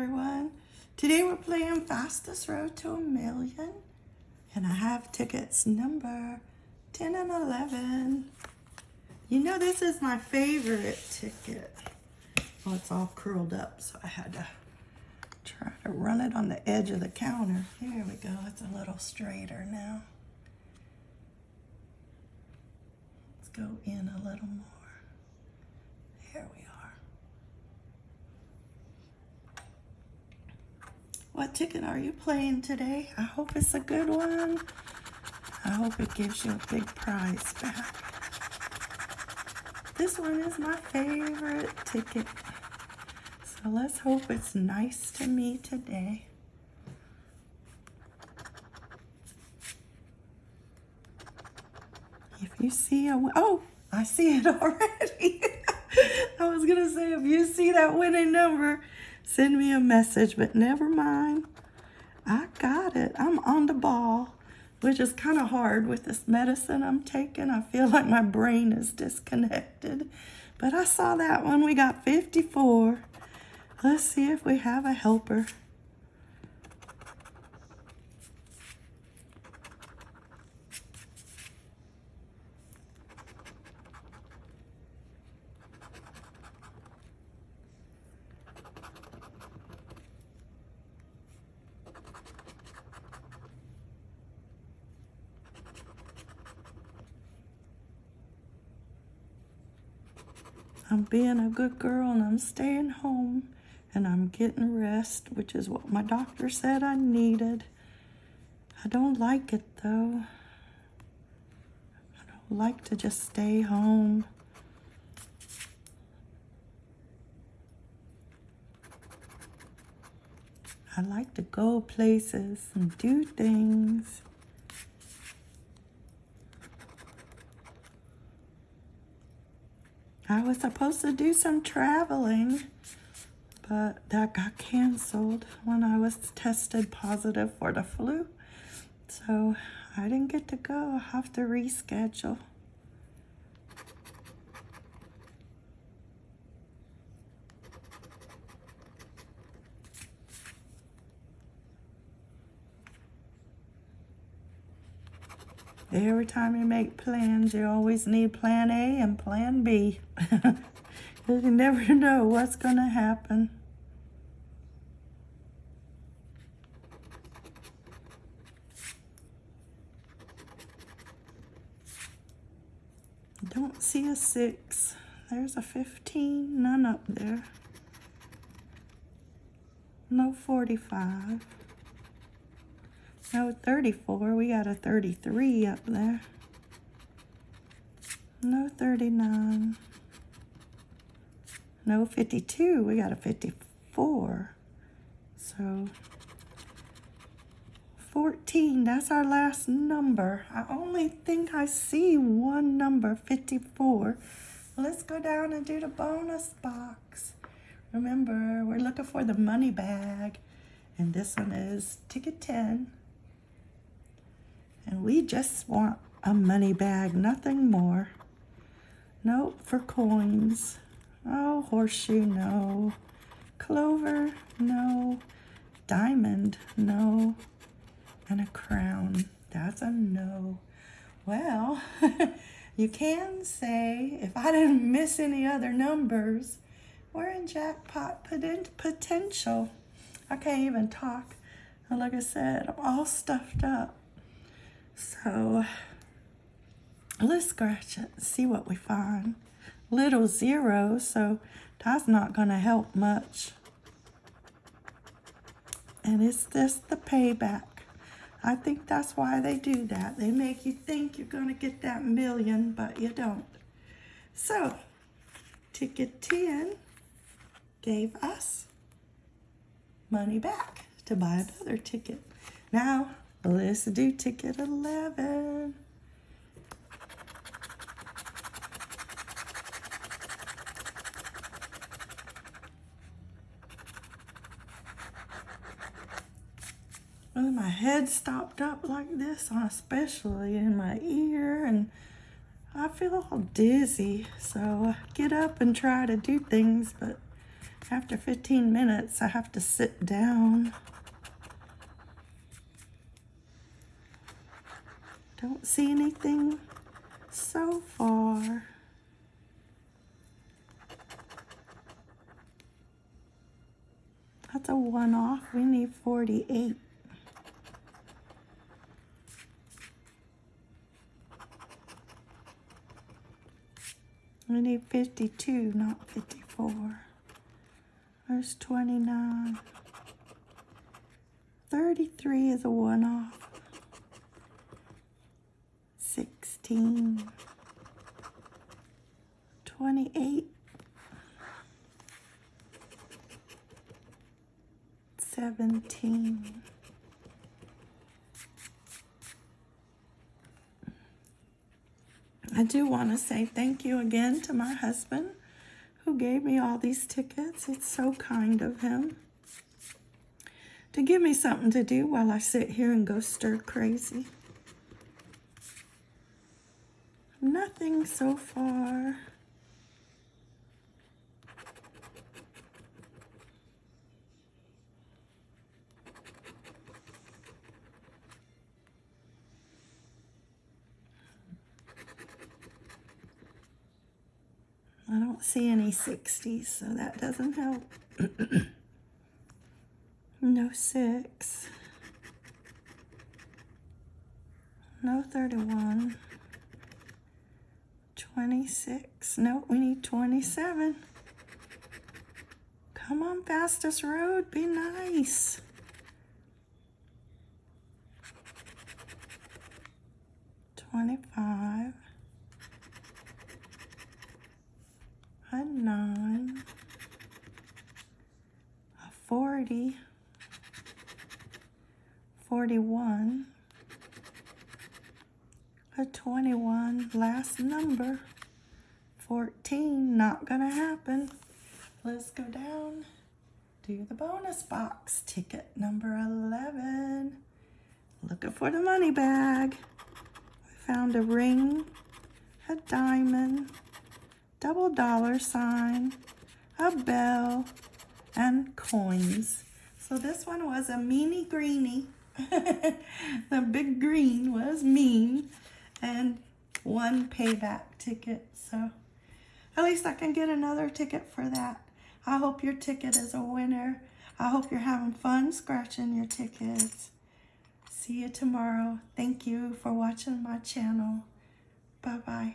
everyone. Today we're playing Fastest Road to a Million. And I have tickets number 10 and 11. You know this is my favorite ticket. Well, it's all curled up, so I had to try to run it on the edge of the counter. Here we go. It's a little straighter now. Let's go in a little more. Here we are. What ticket are you playing today? I hope it's a good one. I hope it gives you a big prize back. This one is my favorite ticket. So let's hope it's nice to me today. If you see a, oh, I see it already. I was gonna say, if you see that winning number, send me a message, but never mind. I got it. I'm on the ball, which is kind of hard with this medicine I'm taking. I feel like my brain is disconnected. But I saw that one. We got 54. Let's see if we have a helper. I'm being a good girl and I'm staying home and I'm getting rest, which is what my doctor said I needed. I don't like it though. I don't like to just stay home. I like to go places and do things. I was supposed to do some traveling, but that got canceled when I was tested positive for the flu. So I didn't get to go. I have to reschedule. Every time you make plans, you always need plan A and plan B. you never know what's going to happen. Don't see a six. There's a 15, none up there. No 45. No 34, we got a 33 up there. No 39. No 52, we got a 54. So 14, that's our last number. I only think I see one number, 54. Let's go down and do the bonus box. Remember, we're looking for the money bag. And this one is ticket 10. And we just want a money bag, nothing more. Nope, for coins. Oh, horseshoe, no. Clover, no. Diamond, no. And a crown, that's a no. Well, you can say, if I didn't miss any other numbers, we're in jackpot potential. I can't even talk. Like I said, I'm all stuffed up. So let's scratch it see what we find. Little zero, so that's not going to help much. And it's just the payback. I think that's why they do that. They make you think you're going to get that million, but you don't. So, ticket 10 gave us money back to buy another ticket. Now, Let's do ticket 11. Well, my head stopped up like this, especially in my ear, and I feel all dizzy. So I get up and try to do things, but After 15 minutes, I have to sit down. Don't see anything so far. That's a one off. We need 48. We need 52, not 54. There's 29. 33 is a one off. 16. 28. 17. I do want to say thank you again to my husband who gave me all these tickets. It's so kind of him to give me something to do while I sit here and go stir crazy. Nothing so far. I don't see any 60s, so that doesn't help. no 6. No 31. 26. No, we need 27. Come on, fastest road. Be nice. Twenty-five. A nine. A forty. Forty-one a 21 last number. 14 not gonna happen. Let's go down to the bonus box. Ticket number 11 looking for the money bag. We found a ring a diamond double dollar sign a bell and coins. So this one was a meanie greenie the big green was mean and one payback ticket. So at least I can get another ticket for that. I hope your ticket is a winner. I hope you're having fun scratching your tickets. See you tomorrow. Thank you for watching my channel. Bye-bye.